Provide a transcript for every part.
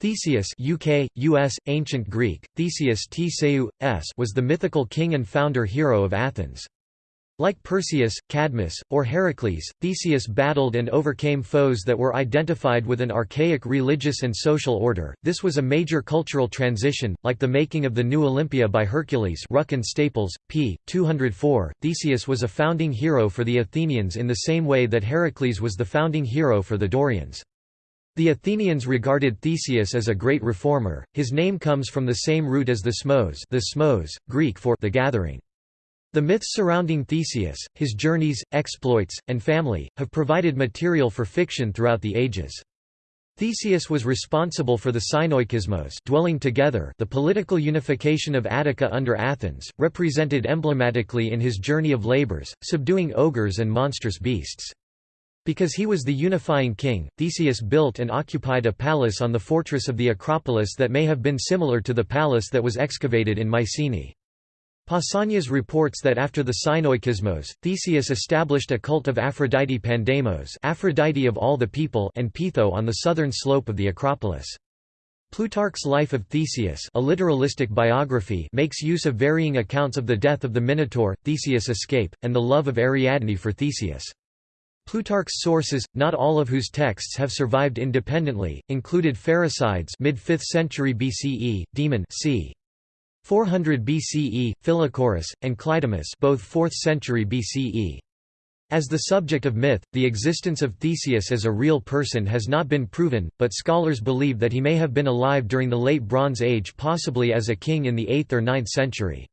Theseus UK, US, Ancient Greek, Theseus Tseu, s was the mythical king and founder hero of Athens. Like Perseus, Cadmus, or Heracles, Theseus battled and overcame foes that were identified with an archaic religious and social order. This was a major cultural transition, like the making of the new Olympia by Hercules. Ruck and Staples, p. 204. Theseus was a founding hero for the Athenians in the same way that Heracles was the founding hero for the Dorians. The Athenians regarded Theseus as a great reformer. His name comes from the same root as thesmos, the smos, Greek for the gathering. The myths surrounding Theseus, his journeys, exploits, and family, have provided material for fiction throughout the ages. Theseus was responsible for the Synoikismos dwelling together the political unification of Attica under Athens, represented emblematically in his journey of labors, subduing ogres and monstrous beasts. Because he was the unifying king, Theseus built and occupied a palace on the fortress of the Acropolis that may have been similar to the palace that was excavated in Mycenae. Pausanias reports that after the Synoikismos, Theseus established a cult of Aphrodite Pandemos Aphrodite of all the people and Peitho on the southern slope of the Acropolis. Plutarch's Life of Theseus a literalistic biography makes use of varying accounts of the death of the Minotaur, Theseus' escape, and the love of Ariadne for Theseus. Plutarch's sources, not all of whose texts have survived independently, included Pherecydes mid-5th century BCE, Demon c. 400 BCE, Philochorus, and Cleidemus both 4th century BCE. As the subject of myth, the existence of Theseus as a real person has not been proven, but scholars believe that he may have been alive during the Late Bronze Age possibly as a king in the 8th or 9th century.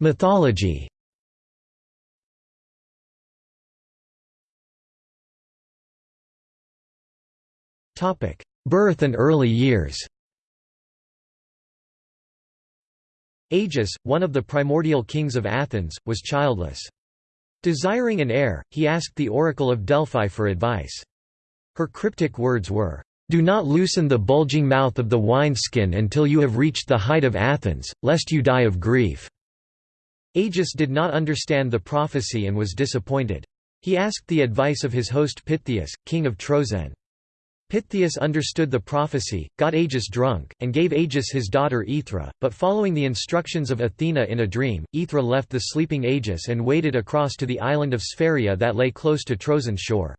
Mythology Birth and early years Aegeus, one of the primordial kings of Athens, was childless. Desiring an heir, he asked the oracle of Delphi for advice. Her cryptic words were, do not loosen the bulging mouth of the wineskin until you have reached the height of Athens, lest you die of grief." Aegeus did not understand the prophecy and was disappointed. He asked the advice of his host Pittheus, king of Troezen. Pittheus understood the prophecy, got Aegeus drunk, and gave Aegeus his daughter Aethra, but following the instructions of Athena in a dream, Aethra left the sleeping Aegeus and waded across to the island of Sphaeria that lay close to Troezen's shore.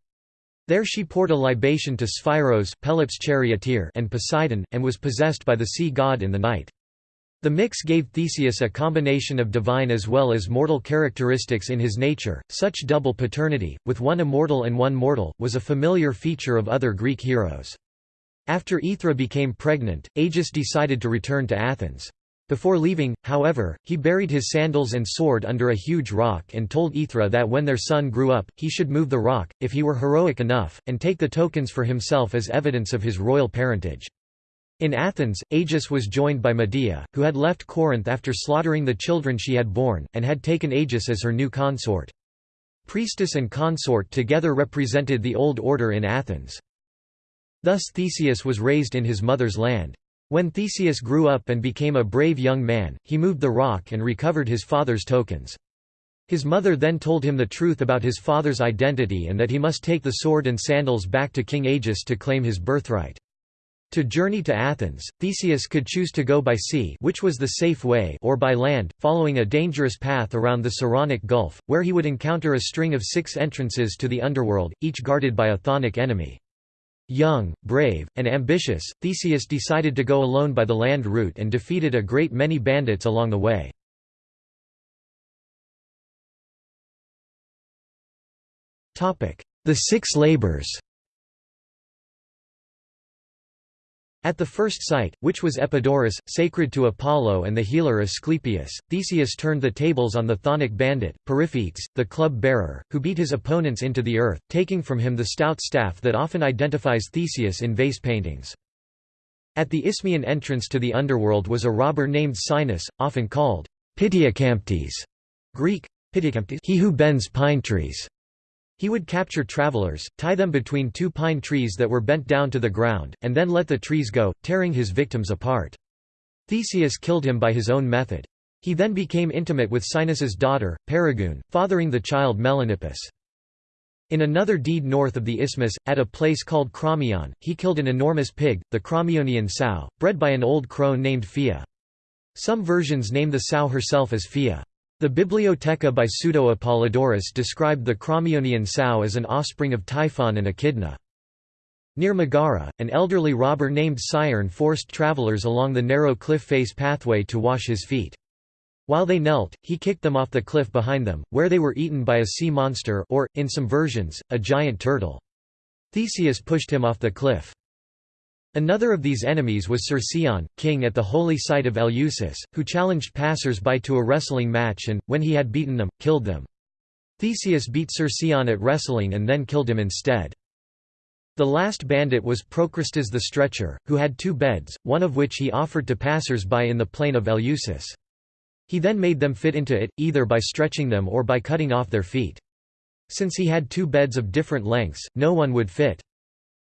There she poured a libation to Sphairos Pelops charioteer and Poseidon, and was possessed by the sea god in the night. The mix gave Theseus a combination of divine as well as mortal characteristics in his nature. Such double paternity, with one immortal and one mortal, was a familiar feature of other Greek heroes. After Aethra became pregnant, Aegeus decided to return to Athens. Before leaving, however, he buried his sandals and sword under a huge rock and told Aethra that when their son grew up, he should move the rock, if he were heroic enough, and take the tokens for himself as evidence of his royal parentage. In Athens, Aegeus was joined by Medea, who had left Corinth after slaughtering the children she had borne, and had taken Aegeus as her new consort. Priestess and consort together represented the old order in Athens. Thus Theseus was raised in his mother's land. When Theseus grew up and became a brave young man, he moved the rock and recovered his father's tokens. His mother then told him the truth about his father's identity and that he must take the sword and sandals back to King Aegeus to claim his birthright. To journey to Athens, Theseus could choose to go by sea which was the safe way or by land, following a dangerous path around the Saronic Gulf, where he would encounter a string of six entrances to the underworld, each guarded by a chthonic enemy. Young, brave, and ambitious, Theseus decided to go alone by the land route and defeated a great many bandits along the way. The Six Labors At the first site, which was Epidaurus, sacred to Apollo and the healer Asclepius, Theseus turned the tables on the chthonic bandit, Periphetes, the club-bearer, who beat his opponents into the earth, taking from him the stout staff that often identifies Theseus in vase paintings. At the Isthmian entrance to the underworld was a robber named Sinis, often called Pityocamptes, Greek, he who bends pine trees. He would capture travelers, tie them between two pine trees that were bent down to the ground, and then let the trees go, tearing his victims apart. Theseus killed him by his own method. He then became intimate with Sinis's daughter, Perigune, fathering the child Melanippus. In another deed north of the isthmus, at a place called Crommyon, he killed an enormous pig, the Crommyonian sow, bred by an old crone named Phaea. Some versions name the sow herself as Phaea. The Bibliotheca by Pseudo-Apollodorus described the Crommyonian sow as an offspring of Typhon and Echidna. Near Megara, an elderly robber named Sciron forced travelers along the narrow cliff face pathway to wash his feet. While they knelt, he kicked them off the cliff behind them, where they were eaten by a sea monster or, in some versions, a giant turtle. Theseus pushed him off the cliff. Another of these enemies was Cercyon, king at the holy site of Eleusis, who challenged passers-by to a wrestling match and, when he had beaten them, killed them. Theseus beat Cercyon at wrestling and then killed him instead. The last bandit was Procrustes the Stretcher, who had two beds, one of which he offered to passers-by in the plain of Eleusis. He then made them fit into it, either by stretching them or by cutting off their feet. Since he had two beds of different lengths, no one would fit.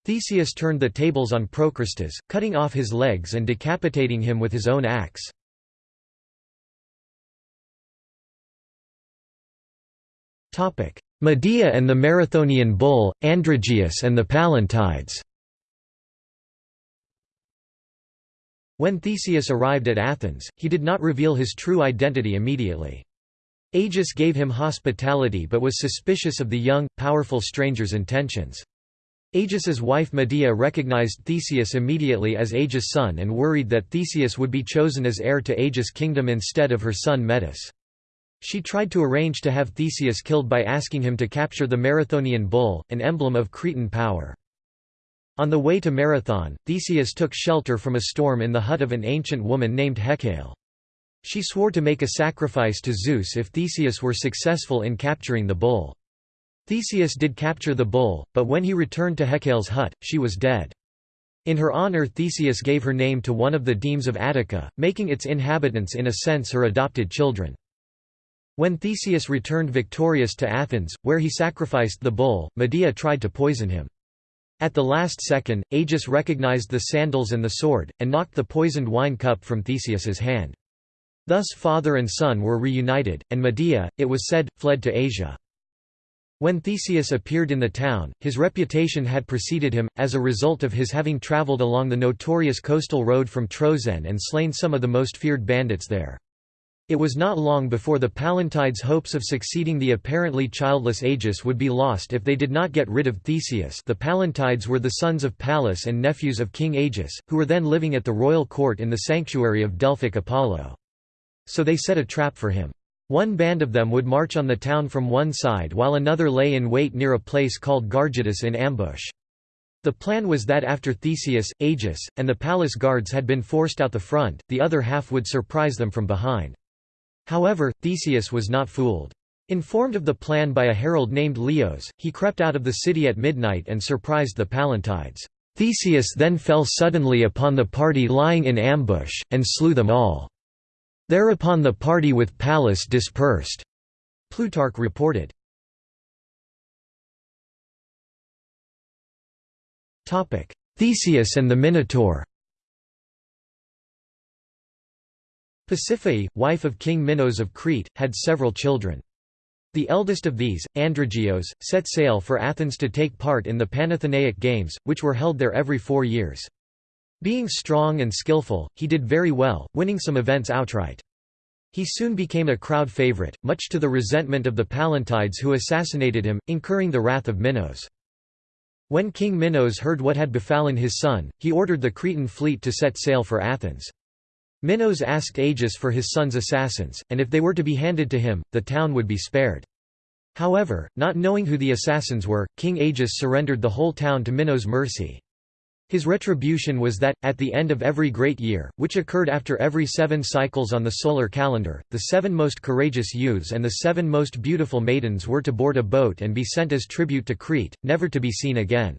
Theseus turned the tables on Procrustes, cutting off his legs and decapitating him with his own axe. Medea and the Marathonian bull, Androgeus and the Pallantides When Theseus arrived at Athens, he did not reveal his true identity immediately. Aegeus gave him hospitality but was suspicious of the young, powerful stranger's intentions. Aegeus's wife Medea recognized Theseus immediately as Aegeus' son and worried that Theseus would be chosen as heir to Aegeus' kingdom instead of her son Medus. She tried to arrange to have Theseus killed by asking him to capture the Marathonian bull, an emblem of Cretan power. On the way to Marathon, Theseus took shelter from a storm in the hut of an ancient woman named Hecale. She swore to make a sacrifice to Zeus if Theseus were successful in capturing the bull. Theseus did capture the bull, but when he returned to Hecale's hut, she was dead. In her honor Theseus gave her name to one of the demes of Attica, making its inhabitants in a sense her adopted children. When Theseus returned victorious to Athens, where he sacrificed the bull, Medea tried to poison him. At the last second, Aegeus recognized the sandals and the sword, and knocked the poisoned wine cup from Theseus's hand. Thus father and son were reunited, and Medea, it was said, fled to Asia. When Theseus appeared in the town, his reputation had preceded him, as a result of his having traveled along the notorious coastal road from Troezen and slain some of the most feared bandits there. It was not long before the Pallantide's hopes of succeeding the apparently childless Aegeus would be lost if they did not get rid of Theseus the Pallantides were the sons of Pallas and nephews of King Aegeus, who were then living at the royal court in the sanctuary of Delphic Apollo. So they set a trap for him. One band of them would march on the town from one side while another lay in wait near a place called Gargettus in ambush. The plan was that after Theseus, Aegeus, and the palace guards had been forced out the front, the other half would surprise them from behind. However, Theseus was not fooled. Informed of the plan by a herald named Leos, he crept out of the city at midnight and surprised the Pallantides. Theseus then fell suddenly upon the party lying in ambush, and slew them all. Thereupon the party with Pallas dispersed. Plutarch reported. Theseus and the Minotaur Pasiphae, wife of King Minos of Crete, had several children. The eldest of these, Androgeos, set sail for Athens to take part in the Panathenaic Games, which were held there every four years. Being strong and skillful, he did very well, winning some events outright. He soon became a crowd favorite, much to the resentment of the Pallantides who assassinated him, incurring the wrath of Minos. When King Minos heard what had befallen his son, he ordered the Cretan fleet to set sail for Athens. Minos asked Aegeus for his son's assassins, and if they were to be handed to him, the town would be spared. However, not knowing who the assassins were, King Aegeus surrendered the whole town to Minos' mercy. His retribution was that, at the end of every great year, which occurred after every seven cycles on the solar calendar, the seven most courageous youths and the seven most beautiful maidens were to board a boat and be sent as tribute to Crete, never to be seen again.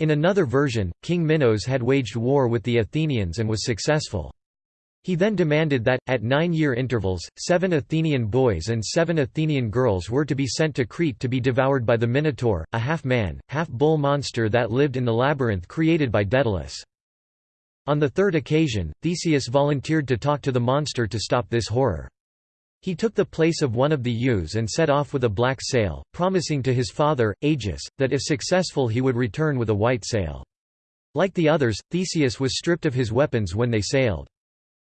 In another version, King Minos had waged war with the Athenians and was successful. He then demanded that, at nine-year intervals, seven Athenian boys and seven Athenian girls were to be sent to Crete to be devoured by the Minotaur, a half-man, half-bull monster that lived in the labyrinth created by Daedalus. On the third occasion, Theseus volunteered to talk to the monster to stop this horror. He took the place of one of the ewes and set off with a black sail, promising to his father, Aegeus, that if successful he would return with a white sail. Like the others, Theseus was stripped of his weapons when they sailed.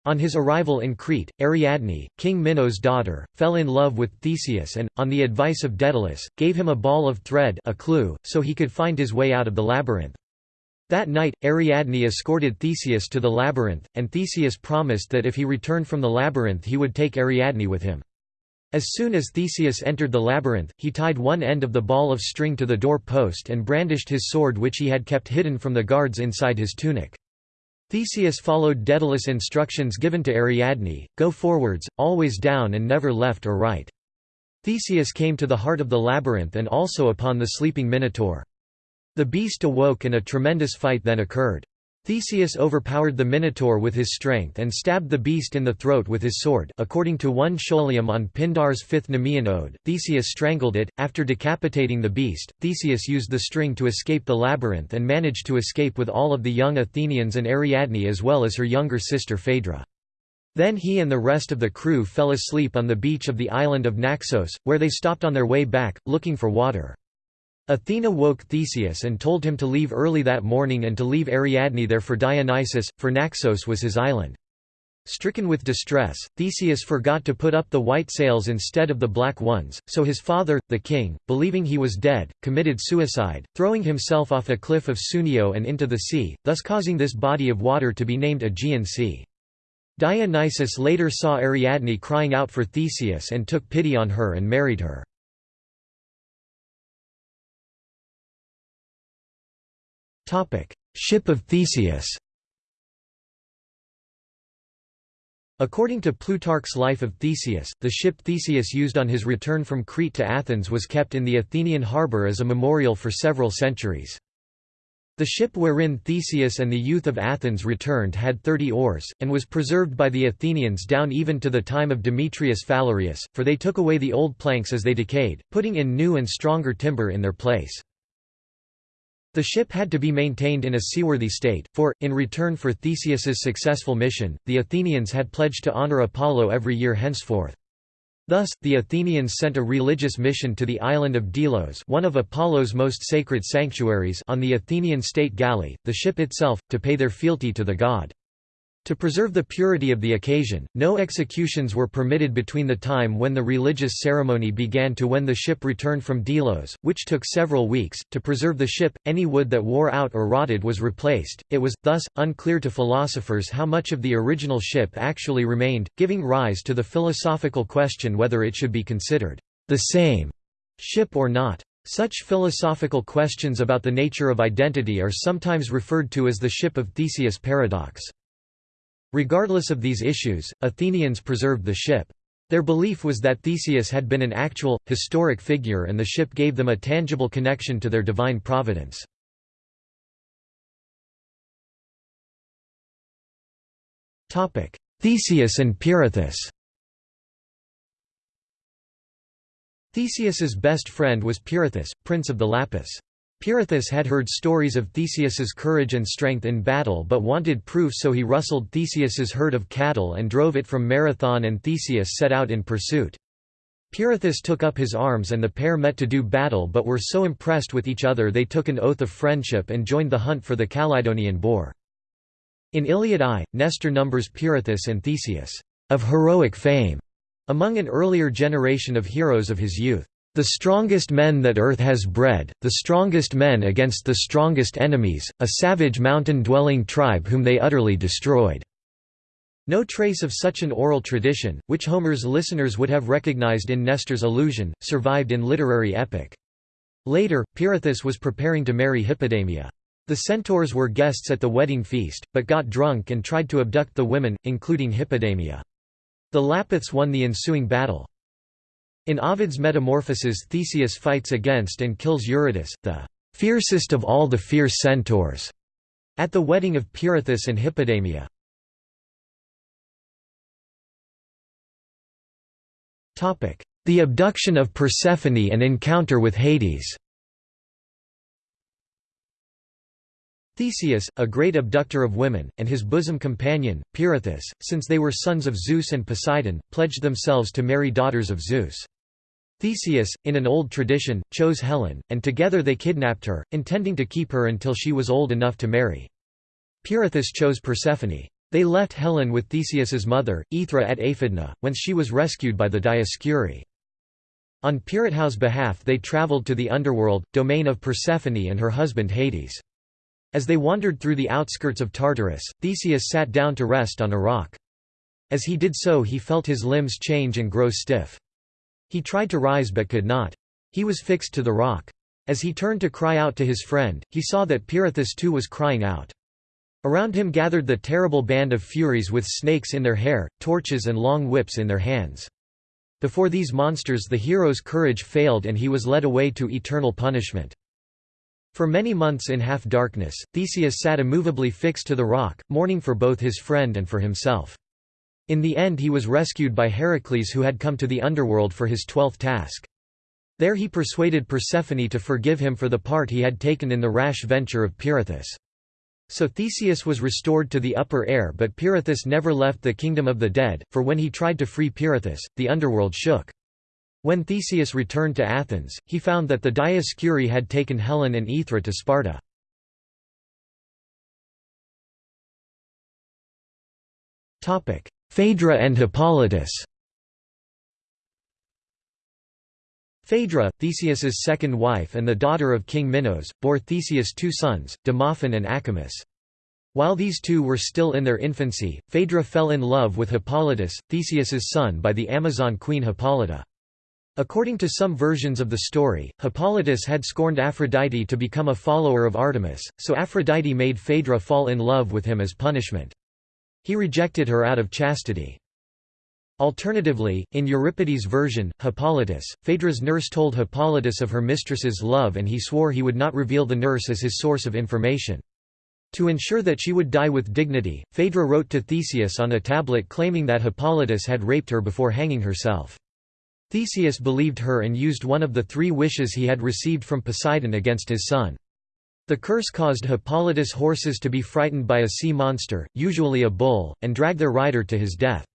On his arrival in Crete, Ariadne, King Minos' daughter, fell in love with Theseus and, on the advice of Daedalus, gave him a ball of thread a clue, so he could find his way out of the labyrinth. That night, Ariadne escorted Theseus to the labyrinth, and Theseus promised that if he returned from the labyrinth he would take Ariadne with him. As soon as Theseus entered the labyrinth, he tied one end of the ball of string to the door post and brandished his sword which he had kept hidden from the guards inside his tunic. Theseus followed Daedalus' instructions given to Ariadne, go forwards, always down and never left or right. Theseus came to the heart of the labyrinth and also upon the sleeping Minotaur. The beast awoke and a tremendous fight then occurred. Theseus overpowered the Minotaur with his strength and stabbed the beast in the throat with his sword according to 1 Scholium on Pindar's fifth Nemean ode, Theseus strangled it. After decapitating the beast, Theseus used the string to escape the labyrinth and managed to escape with all of the young Athenians and Ariadne as well as her younger sister Phaedra. Then he and the rest of the crew fell asleep on the beach of the island of Naxos, where they stopped on their way back, looking for water. Athena woke Theseus and told him to leave early that morning and to leave Ariadne there for Dionysus, for Naxos was his island. Stricken with distress, Theseus forgot to put up the white sails instead of the black ones, so his father, the king, believing he was dead, committed suicide, throwing himself off a cliff of Sunio and into the sea, thus causing this body of water to be named Aegean Sea. Dionysus later saw Ariadne crying out for Theseus and took pity on her and married her. Ship of Theseus According to Plutarch's Life of Theseus, the ship Theseus used on his return from Crete to Athens was kept in the Athenian harbour as a memorial for several centuries. The ship wherein Theseus and the youth of Athens returned had thirty oars, and was preserved by the Athenians down even to the time of Demetrius Phalereus, for they took away the old planks as they decayed, putting in new and stronger timber in their place. The ship had to be maintained in a seaworthy state, for, in return for Theseus's successful mission, the Athenians had pledged to honor Apollo every year henceforth. Thus, the Athenians sent a religious mission to the island of Delos one of Apollo's most sacred sanctuaries on the Athenian state galley, the ship itself, to pay their fealty to the god. To preserve the purity of the occasion, no executions were permitted between the time when the religious ceremony began to when the ship returned from Delos, which took several weeks. To preserve the ship, any wood that wore out or rotted was replaced. It was, thus, unclear to philosophers how much of the original ship actually remained, giving rise to the philosophical question whether it should be considered the same ship or not. Such philosophical questions about the nature of identity are sometimes referred to as the ship of Theseus paradox. Regardless of these issues, Athenians preserved the ship. Their belief was that Theseus had been an actual, historic figure and the ship gave them a tangible connection to their divine providence. Theseus and Pirithous Theseus's best friend was Pirithous, prince of the Lapiths. Pirithous had heard stories of Theseus's courage and strength in battle but wanted proof so he rustled Theseus's herd of cattle and drove it from Marathon and Theseus set out in pursuit. Pirithous took up his arms and the pair met to do battle but were so impressed with each other they took an oath of friendship and joined the hunt for the Calydonian boar. In Iliad I, Nestor numbers Pirithous and Theseus, of heroic fame, among an earlier generation of heroes of his youth. The strongest men that earth has bred, the strongest men against the strongest enemies, a savage mountain-dwelling tribe whom they utterly destroyed." No trace of such an oral tradition, which Homer's listeners would have recognized in Nestor's allusion, survived in literary epic. Later, Pirithous was preparing to marry Hippodamia. The centaurs were guests at the wedding feast, but got drunk and tried to abduct the women, including Hippodamia. The Lapiths won the ensuing battle. In Ovid's Metamorphoses Theseus fights against and kills Eurytus, the fiercest of all the fierce centaurs, at the wedding of Pirithous and Hippodamia. The abduction of Persephone and encounter with Hades Theseus, a great abductor of women, and his bosom companion, Pirithous, since they were sons of Zeus and Poseidon, pledged themselves to marry daughters of Zeus. Theseus, in an old tradition, chose Helen, and together they kidnapped her, intending to keep her until she was old enough to marry. Pirithous chose Persephone. They left Helen with Theseus's mother, Aethra at Aphidna, whence she was rescued by the Dioscuri. On Pirithous' behalf they travelled to the underworld, domain of Persephone and her husband Hades. As they wandered through the outskirts of Tartarus, Theseus sat down to rest on a rock. As he did so he felt his limbs change and grow stiff. He tried to rise but could not. He was fixed to the rock. As he turned to cry out to his friend, he saw that Pirithous too was crying out. Around him gathered the terrible band of Furies with snakes in their hair, torches and long whips in their hands. Before these monsters the hero's courage failed and he was led away to eternal punishment. For many months in half-darkness, Theseus sat immovably fixed to the rock, mourning for both his friend and for himself. In the end he was rescued by Heracles who had come to the underworld for his twelfth task. There he persuaded Persephone to forgive him for the part he had taken in the rash venture of Pirithous. So Theseus was restored to the upper air but Pirithous never left the kingdom of the dead, for when he tried to free Pirithous, the underworld shook. When Theseus returned to Athens, he found that the Dioscuri had taken Helen and Aethra to Sparta. Phaedra and Hippolytus Phaedra, Theseus's second wife and the daughter of King Minos, bore Theseus two sons, Demophon and Acamas. While these two were still in their infancy, Phaedra fell in love with Hippolytus, Theseus's son by the Amazon queen Hippolyta. According to some versions of the story, Hippolytus had scorned Aphrodite to become a follower of Artemis, so Aphrodite made Phaedra fall in love with him as punishment. He rejected her out of chastity. Alternatively, in Euripides' version, Hippolytus, Phaedra's nurse told Hippolytus of her mistress's love and he swore he would not reveal the nurse as his source of information. To ensure that she would die with dignity, Phaedra wrote to Theseus on a tablet claiming that Hippolytus had raped her before hanging herself. Theseus believed her and used one of the three wishes he had received from Poseidon against his son. The curse caused Hippolytus' horses to be frightened by a sea monster, usually a bull, and drag their rider to his death.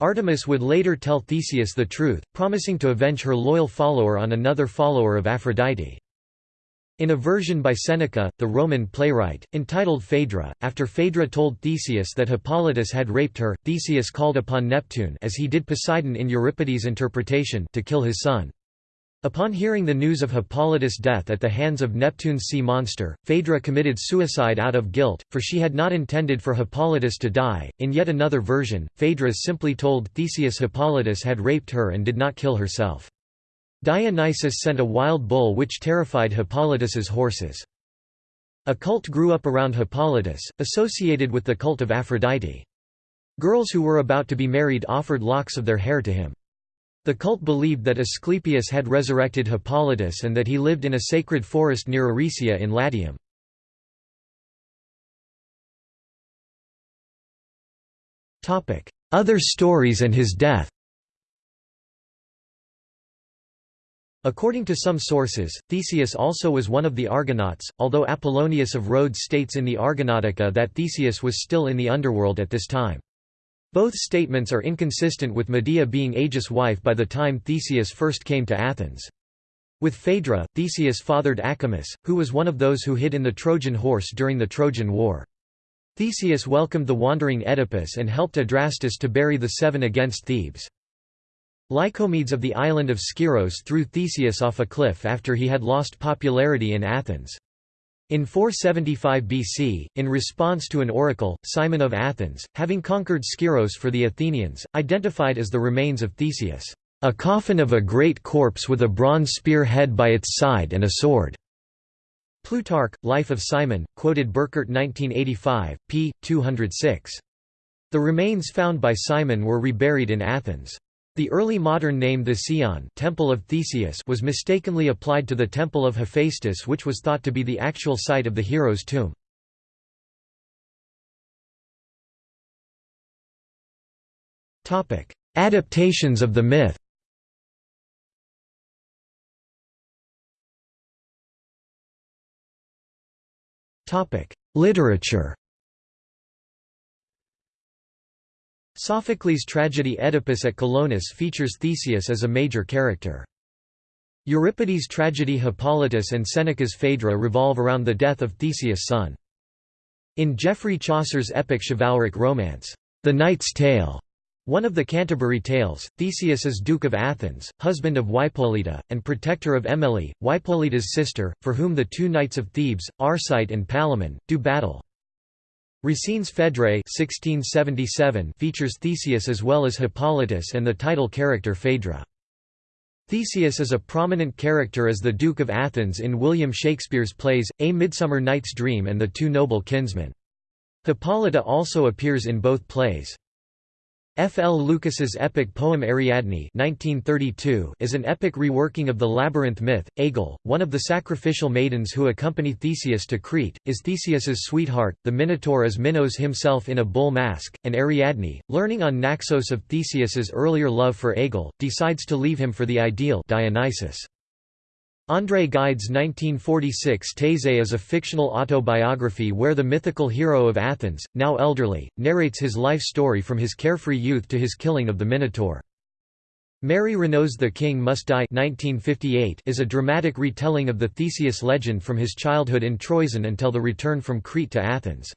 Artemis would later tell Theseus the truth, promising to avenge her loyal follower on another follower of Aphrodite. In a version by Seneca, the Roman playwright, entitled Phaedra, after Phaedra told Theseus that Hippolytus had raped her, Theseus called upon Neptune as he did Poseidon in Euripides' interpretation to kill his son. Upon hearing the news of Hippolytus' death at the hands of Neptune's sea monster, Phaedra committed suicide out of guilt, for she had not intended for Hippolytus to die. In yet another version, Phaedra simply told Theseus Hippolytus had raped her and did not kill herself. Dionysus sent a wild bull which terrified Hippolytus's horses. A cult grew up around Hippolytus, associated with the cult of Aphrodite. Girls who were about to be married offered locks of their hair to him. The cult believed that Asclepius had resurrected Hippolytus and that he lived in a sacred forest near Aricia in Latium. Other stories and his death According to some sources, Theseus also was one of the Argonauts, although Apollonius of Rhodes states in the Argonautica that Theseus was still in the underworld at this time. Both statements are inconsistent with Medea being Aegeus' wife by the time Theseus first came to Athens. With Phaedra, Theseus fathered Acamas, who was one of those who hid in the Trojan horse during the Trojan War. Theseus welcomed the wandering Oedipus and helped Adrastus to bury the seven against Thebes. Lycomedes of the island of Skyros threw Theseus off a cliff after he had lost popularity in Athens. In 475 BC, in response to an oracle, Cimon of Athens, having conquered Skyros for the Athenians, identified as the remains of Theseus, "...a coffin of a great corpse with a bronze spear head by its side and a sword." Plutarch, Life of Cimon, quoted Burkert 1985, p. 206. The remains found by Cimon were reburied in Athens. The early modern name the Theseion Temple of Theseus was mistakenly applied to the Temple of Hephaestus which was thought to be the actual site of the hero's tomb. Adaptations of the myth Literature Sophocles' tragedy Oedipus at Colonus features Theseus as a major character. Euripides' tragedy Hippolytus and Seneca's Phaedra revolve around the death of Theseus' son. In Geoffrey Chaucer's epic chivalric romance, The Knight's Tale, one of the Canterbury Tales, Theseus is Duke of Athens, husband of Hippolyta, and protector of Emily, Hippolyta's sister, for whom the two knights of Thebes, Arcite and Palamon, do battle. Racine's Phèdre 1677 features Theseus as well as Hippolytus and the title character Phaedra. Theseus is a prominent character as the Duke of Athens in William Shakespeare's plays, A Midsummer Night's Dream and The Two Noble Kinsmen. Hippolyta also appears in both plays. F. L. Lucas's epic poem Ariadne 1932 is an epic reworking of the labyrinth myth. Aegle, one of the sacrificial maidens who accompany Theseus to Crete, is Theseus's sweetheart, the Minotaur is Minos himself in a bull mask, and Ariadne, learning on Naxos of Theseus's earlier love for Aegle, decides to leave him for the ideal Dionysus. André Gide's 1946 Thésée is a fictional autobiography where the mythical hero of Athens, now elderly, narrates his life story from his carefree youth to his killing of the Minotaur. Mary Renault's The King Must Die 1958 is a dramatic retelling of the Theseus legend from his childhood in Troezen until the return from Crete to Athens.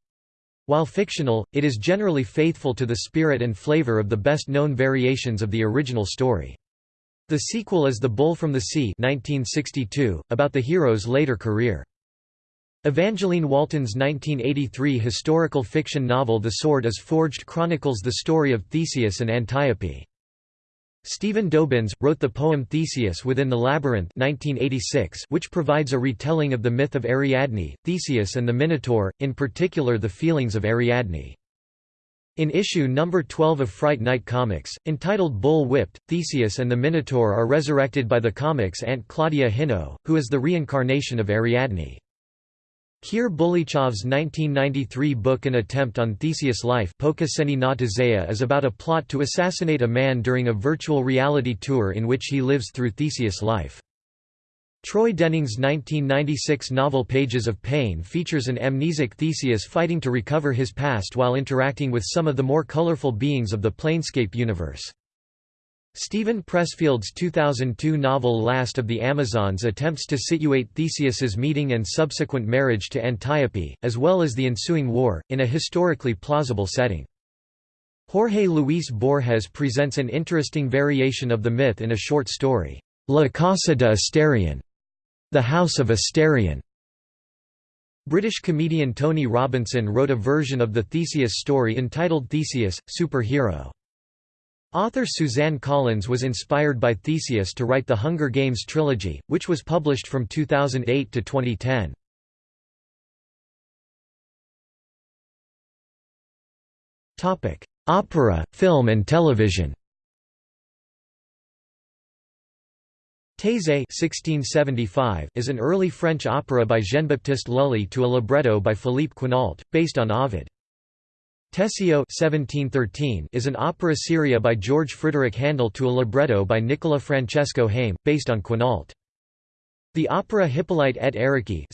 While fictional, it is generally faithful to the spirit and flavor of the best-known variations of the original story. The sequel is The Bull from the Sea 1962, about the hero's later career. Evangeline Walton's 1983 historical fiction novel The Sword is Forged chronicles the story of Theseus and Antiope. Stephen Dobyns, wrote the poem Theseus Within the Labyrinth 1986, which provides a retelling of the myth of Ariadne, Theseus and the Minotaur, in particular the feelings of Ariadne. In issue number 12 of Fright Night Comics, entitled Bull Whipped, Theseus and the Minotaur are resurrected by the comic's Aunt Claudia Hino, who is the reincarnation of Ariadne. Kir Bulychev's 1993 book An Attempt on Theseus' Life is about a plot to assassinate a man during a virtual reality tour in which he lives through Theseus' life. Troy Denning's 1996 novel Pages of Pain features an amnesic Theseus fighting to recover his past while interacting with some of the more colorful beings of the Planescape universe. Steven Pressfield's 2002 novel Last of the Amazons attempts to situate Theseus's meeting and subsequent marriage to Antiope, as well as the ensuing war, in a historically plausible setting. Jorge Luis Borges presents an interesting variation of the myth in a short story, La Casa de Asterion, the House of Asterion. British comedian Tony Robinson wrote a version of the Theseus story entitled Theseus, Superhero. Author Suzanne Collins was inspired by Theseus to write the Hunger Games trilogy, which was published from 2008 to 2010. Opera, film and television Thésée is an early French opera by Jean-Baptiste Lully to a libretto by Philippe Quinault, based on Ovid. Teseo is an opera seria by George Frideric Handel to a libretto by Nicola Francesco Haym, based on Quinault. The opera Hippolyte et Aricie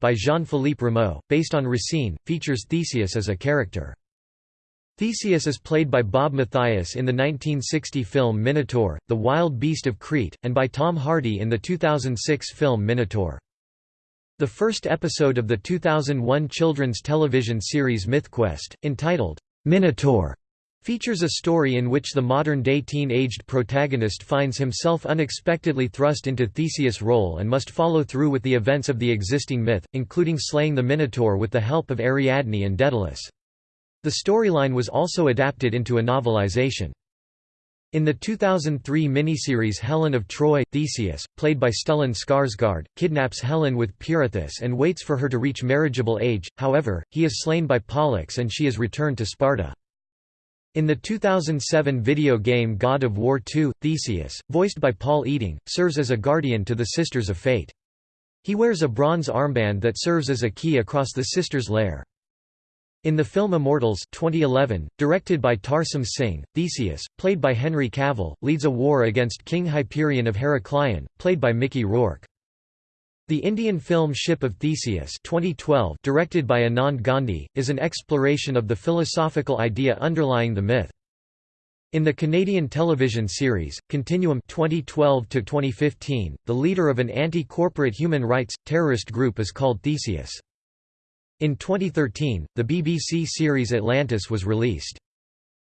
by Jean-Philippe Rameau, based on Racine, features Theseus as a character. Theseus is played by Bob Mathias in the 1960 film Minotaur, The Wild Beast of Crete, and by Tom Hardy in the 2006 film Minotaur. The first episode of the 2001 children's television series MythQuest, entitled, Minotaur, features a story in which the modern-day teen-aged protagonist finds himself unexpectedly thrust into Theseus' role and must follow through with the events of the existing myth, including slaying the Minotaur with the help of Ariadne and Daedalus. The storyline was also adapted into a novelization. In the 2003 miniseries Helen of Troy, Theseus, played by Stellan Skarsgård, kidnaps Helen with Pirithous and waits for her to reach marriageable age, however, he is slain by Pollux and she is returned to Sparta. In the 2007 video game God of War II, Theseus, voiced by Paul Eiding, serves as a guardian to the Sisters of Fate. He wears a bronze armband that serves as a key across the Sisters' lair. In the film Immortals 2011, directed by Tarsem Singh, Theseus, played by Henry Cavill, leads a war against King Hyperion of Heracleion, played by Mickey Rourke. The Indian film Ship of Theseus 2012 directed by Anand Gandhi, is an exploration of the philosophical idea underlying the myth. In the Canadian television series, Continuum 2012 the leader of an anti-corporate human rights, terrorist group is called Theseus. In 2013, the BBC series Atlantis was released.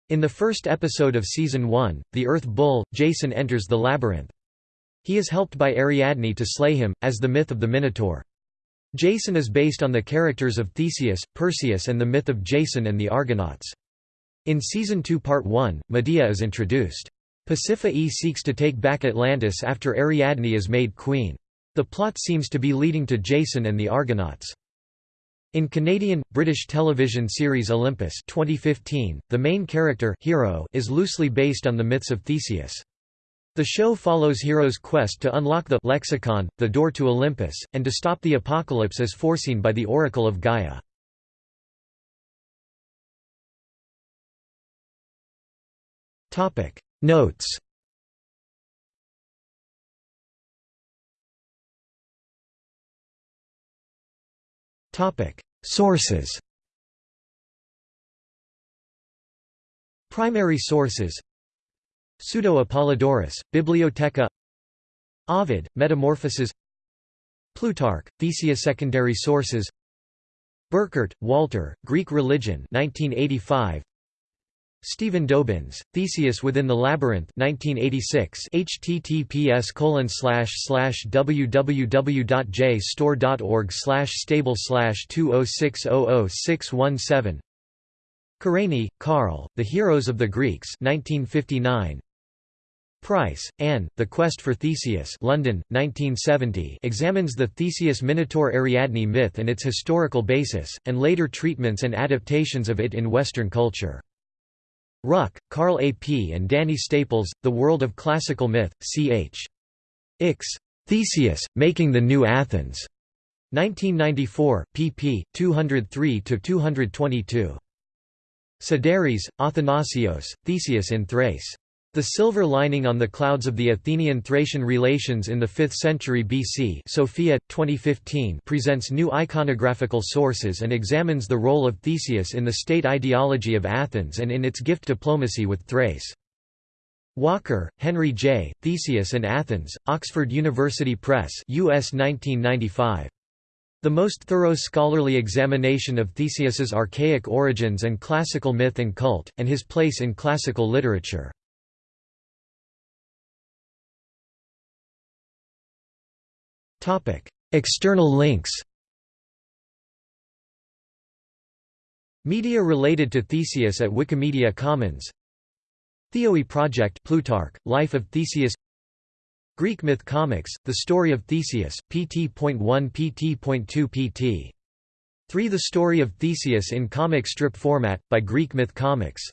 In the first episode of Season 1, the Earth Bull, Jason enters the labyrinth. He is helped by Ariadne to slay him, as the myth of the Minotaur. Jason is based on the characters of Theseus, Perseus and the myth of Jason and the Argonauts. In Season 2 Part 1, Medea is introduced. Pasiphae seeks to take back Atlantis after Ariadne is made queen. The plot seems to be leading to Jason and the Argonauts. In Canadian, British television series Olympus 2015, the main character hero is loosely based on the myths of Theseus. The show follows Hero's quest to unlock the lexicon, the door to Olympus, and to stop the apocalypse as foreseen by the Oracle of Gaia. Notes Sources Primary sources Pseudo-Apollodorus, Bibliotheca Ovid, Metamorphoses Plutarch, Thesia Secondary sources Burkert, Walter, Greek Religion 1985. Stephen Dobyns, Theseus Within the Labyrinth 1986 https www.jstor.org stable 206000617 Kerényi, Karl, The Heroes of the Greeks 1959. Price, Anne, The Quest for Theseus London, 1970 examines the Theseus-Minotaur-Ariadne myth and its historical basis, and later treatments and adaptations of it in Western culture. Ruck, Carl A. P. and Danny Staples, The World of Classical Myth, ch. Ix. Theseus, Making the New Athens. 1994, pp. 203–222. Sideris, Athanasios, Theseus in Thrace. The silver lining on the clouds of the Athenian-Thracian relations in the 5th century BC Sophia, 2015 presents new iconographical sources and examines the role of Theseus in the state ideology of Athens and in its gift diplomacy with Thrace. Walker, Henry J., Theseus and Athens, Oxford University Press US 1995. The most thorough scholarly examination of Theseus's archaic origins and classical myth and cult, and his place in classical literature. External links Media related to Theseus at Wikimedia Commons Theoi Project Plutarch, Life of Theseus Greek Myth Comics, The Story of Theseus, pt.1 pt.2 pt. 3 The Story of Theseus in comic strip format, by Greek Myth Comics